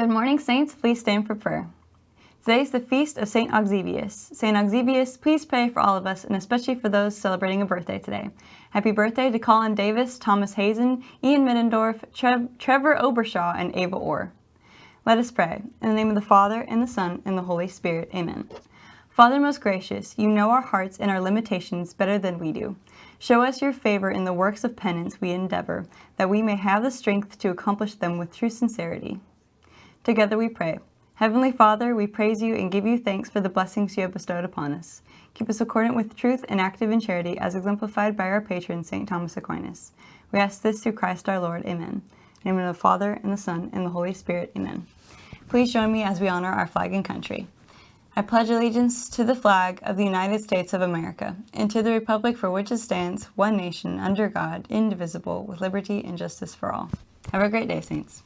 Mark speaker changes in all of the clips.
Speaker 1: Good morning, Saints. Please stand for prayer. Today is the feast of St. Auxibius. St. Auxibius, please pray for all of us, and especially for those celebrating a birthday today. Happy birthday to Colin Davis, Thomas Hazen, Ian Middendorf, Trev Trevor Obershaw, and Ava Orr. Let us pray. In the name of the Father, and the Son, and the Holy Spirit. Amen. Father most gracious, you know our hearts and our limitations better than we do. Show us your favor in the works of penance we endeavor, that we may have the strength to accomplish them with true sincerity. Together we pray. Heavenly Father, we praise you and give you thanks for the blessings you have bestowed upon us. Keep us accordant with truth and active in charity as exemplified by our patron, St. Thomas Aquinas. We ask this through Christ our Lord. Amen. In the name of the Father, and the Son, and the Holy Spirit. Amen. Please join me as we honor our flag and country. I pledge allegiance to the flag of the United States of America and to the republic for which it stands, one nation, under God, indivisible, with liberty and justice for all. Have a great day, Saints.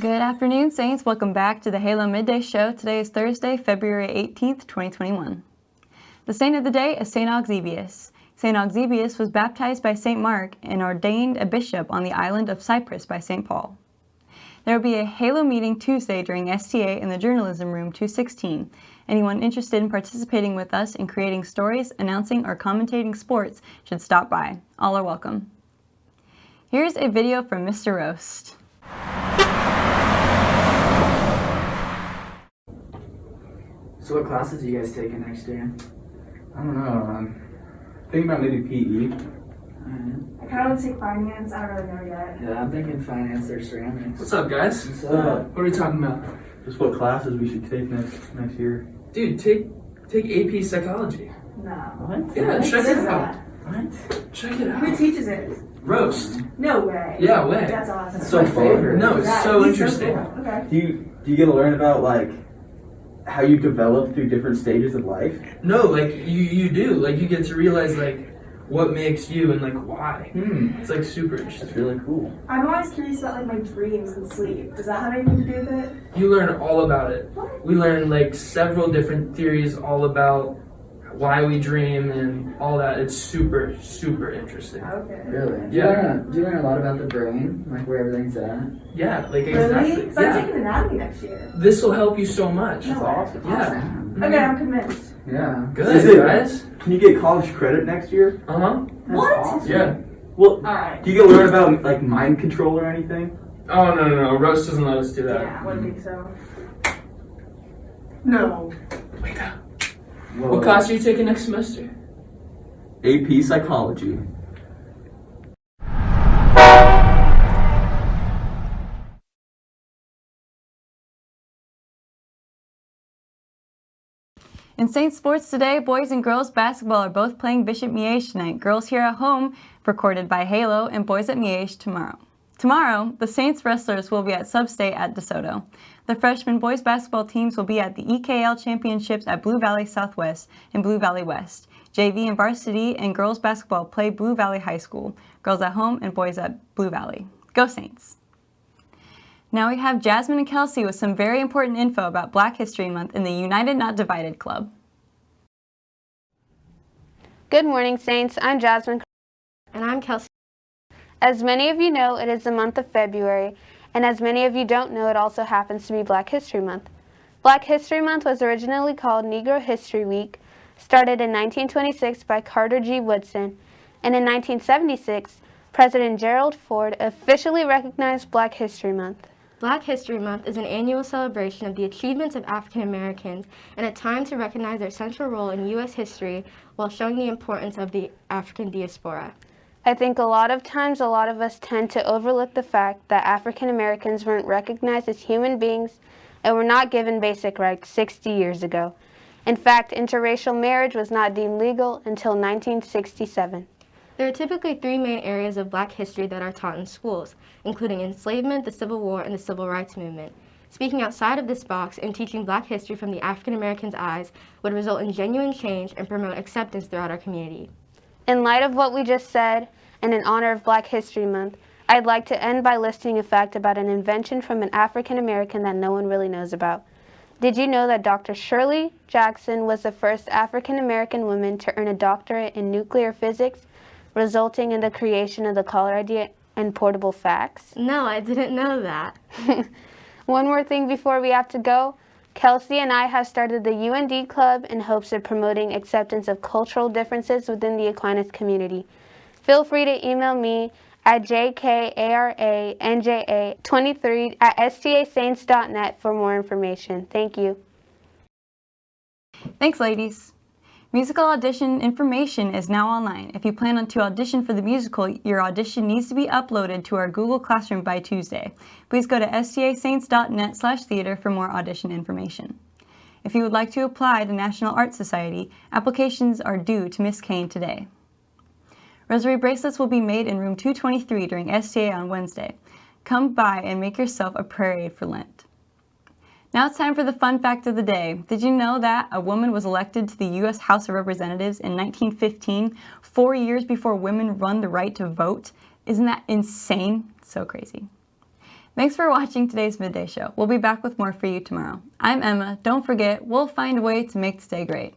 Speaker 1: Good afternoon, Saints. Welcome back to the Halo Midday Show. Today is Thursday, February 18th, 2021. The saint of the day is St. Auxibius. St. Auxibius was baptized by St. Mark and ordained a bishop on the island of Cyprus by St. Paul. There will be a Halo meeting Tuesday during STA in the Journalism Room 216. Anyone interested in participating with us in creating stories, announcing, or commentating sports should stop by. All are welcome. Here's a video from Mr. Roast.
Speaker 2: So what classes are you guys taking next year?
Speaker 3: I don't know. I'm thinking about maybe. PE.
Speaker 2: Alright.
Speaker 4: I kind of want to take finance. I don't really know yet.
Speaker 2: Yeah, I'm thinking finance or ceramics.
Speaker 5: What's up, guys?
Speaker 2: What's
Speaker 3: Uh,
Speaker 2: up?
Speaker 5: What are we talking about?
Speaker 3: Just what classes we should take next next year.
Speaker 5: Dude, take take AP psychology.
Speaker 4: No.
Speaker 2: What?
Speaker 5: Yeah,
Speaker 4: What
Speaker 5: check it out.
Speaker 4: that?
Speaker 2: What?
Speaker 5: Check it out.
Speaker 4: Who teaches it?
Speaker 5: Roast.
Speaker 4: No way.
Speaker 5: Yeah, way.
Speaker 4: That's awesome.
Speaker 2: That's my favorite.
Speaker 5: No, it's
Speaker 4: Yeah,
Speaker 5: so
Speaker 4: he's
Speaker 5: interesting.
Speaker 4: cool. Okay.
Speaker 3: Do you do you get to learn about like how you develop through different stages of life?
Speaker 5: No, like you you do. Like you get to realize like what makes you and like why.
Speaker 3: Hmm.
Speaker 5: It's like super
Speaker 3: That's
Speaker 5: interesting.
Speaker 3: really cool.
Speaker 4: I'm always curious about like my dreams and sleep. Does that have anything to do with it?
Speaker 5: You learn all about it.
Speaker 4: What?
Speaker 5: We learn like several different theories all about why we dream and all that. It's super super interesting.
Speaker 4: Okay.
Speaker 2: Really? Do you,
Speaker 5: Yeah.
Speaker 2: learn, do you learn a lot about the brain? Like where everything's at?
Speaker 5: Yeah, like
Speaker 4: Really?
Speaker 5: exactly.
Speaker 4: So I'm
Speaker 5: Yeah.
Speaker 4: taking anatomy next year.
Speaker 5: This will help you so much.
Speaker 4: No way.
Speaker 5: Yeah.
Speaker 4: Okay, I'm convinced.
Speaker 2: Yeah.
Speaker 5: Good,
Speaker 3: Is it-
Speaker 5: guys.
Speaker 3: Can you get college credit next year?
Speaker 5: Uh huh.
Speaker 2: That's
Speaker 4: What?
Speaker 2: awesome.
Speaker 5: Yeah.
Speaker 3: Well,
Speaker 4: All right.
Speaker 3: do you get to learn about like mind control or anything?
Speaker 5: Oh no no no! Roast doesn't let us do that.
Speaker 4: Yeah, I wouldn't think so. No.
Speaker 5: Wake up.
Speaker 3: Whoa.
Speaker 5: What class are you taking next semester?
Speaker 3: AP psychology.
Speaker 1: In Saint Sports today, boys and girls basketball are both playing Bishop Miege tonight. Girls here at home, recorded by Halo, and boys at Miege tomorrow. Tomorrow, the Saints wrestlers will be at Substate at DeSoto. The freshman boys basketball teams will be at the EKL Championships at Blue Valley Southwest and Blue Valley West. JV and varsity and girls basketball play Blue Valley High School. Girls at home and boys at Blue Valley. Go Saints! Now we have Jasmine and Kelsey with some very important info about Black History Month in the United Not Divided Club.
Speaker 6: Good morning, Saints. I'm Jasmine.
Speaker 7: And I'm Kelsey.
Speaker 6: As many of you know, it is the month of February, and as many of you don't know, it also happens to be Black History Month. Black History Month was originally called Negro History Week, started in 1926 by Carter G. Woodson, and in 1976, President Gerald Ford officially recognized Black History Month.
Speaker 7: Black History Month is an annual celebration of the achievements of African Americans and a time to recognize their central role in U.S. history while showing the importance of the African diaspora.
Speaker 6: I think a lot of times a lot of us tend to overlook the fact that African Americans weren't recognized as human beings and were not given basic rights 60 years ago. In fact, interracial marriage was not deemed legal until 1967.
Speaker 7: There are typically three main areas of black history that are taught in schools, including enslavement, the Civil War, and the Civil Rights Movement. Speaking outside of this box and teaching black history from the African American's eyes would result in genuine change and promote acceptance throughout our community.
Speaker 6: In light of what we just said, and in honor of Black History Month, I'd like to end by listing a fact about an invention from an African American that no one really knows about. Did you know that Dr. Shirley Jackson was the first African American woman to earn a doctorate in nuclear physics, resulting in the creation of the caller ID and portable fax?
Speaker 7: No, I didn't know that.
Speaker 6: One more thing before we have to go. Kelsey and I have started the UND Club in hopes of promoting acceptance of cultural differences within the Aquinas community. Feel free to email me at jkaranja23 at stasaints.net for more information. Thank you.
Speaker 1: Thanks, ladies. Musical audition information is now online. If you plan on to audition for the musical, your audition needs to be uploaded to our Google Classroom by Tuesday. Please go to stasaints.net slash theater for more audition information. If you would like to apply to National Art Society, applications are due to Miss Kane today. Rosary bracelets will be made in room 223 during STA on Wednesday. Come by and make yourself a prayer aid for Lent. Now it's time for the fun fact of the day. Did you know that a woman was elected to the U.S. House of Representatives in 1915, four years before women won the right to vote? Isn't that insane? So crazy. Thanks for watching today's Midday Show. We'll be back with more for you tomorrow. I'm Emma. Don't forget, we'll find a way to make today great.